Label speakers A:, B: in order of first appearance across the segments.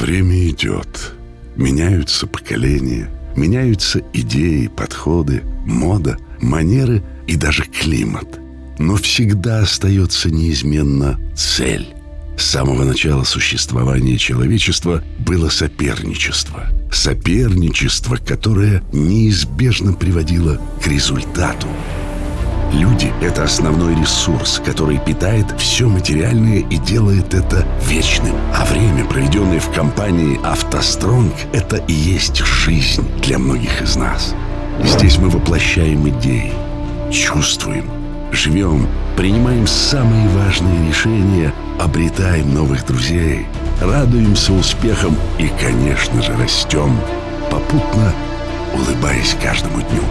A: Время идет. Меняются поколения, меняются идеи, подходы, мода, манеры и даже климат. Но всегда остается неизменно цель. С самого начала существования человечества было соперничество. Соперничество, которое неизбежно приводило к результату. Люди — это основной ресурс, который питает все материальное и делает это вечным. А время, проведенное в компании «АвтоСтронг», это и есть жизнь для многих из нас. Здесь мы воплощаем идеи, чувствуем, живем, принимаем самые важные решения, обретаем новых друзей, радуемся успехам и, конечно же, растем, попутно улыбаясь каждому дню.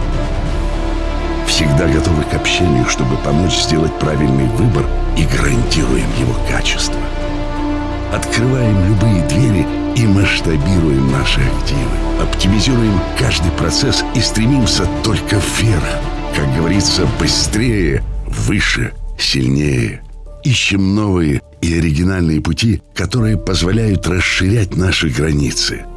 A: Всегда готовы к общению, чтобы помочь сделать правильный выбор и гарантируем его качество. Открываем любые двери и масштабируем наши активы. Оптимизируем каждый процесс и стремимся только вверх. Как говорится, быстрее, выше, сильнее. Ищем новые и оригинальные пути, которые позволяют расширять наши границы –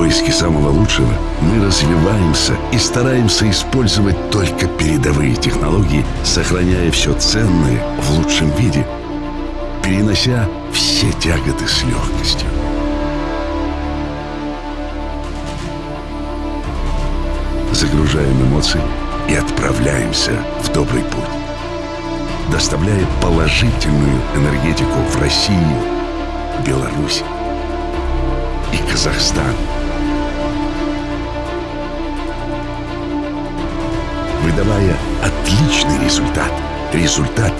A: поиске самого лучшего мы развиваемся и стараемся использовать только передовые технологии, сохраняя все ценное в лучшем виде, перенося все тяготы с легкостью. Загружаем эмоции и отправляемся в добрый путь, доставляя положительную энергетику в Россию, Беларусь и Казахстан – выдавая отличный результат. Результат,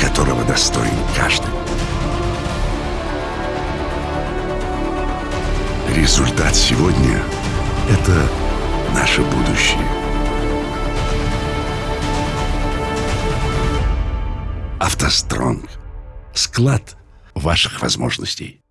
A: которого достоин каждый. Результат сегодня – это наше будущее. «АвтоСтронг» – склад ваших возможностей.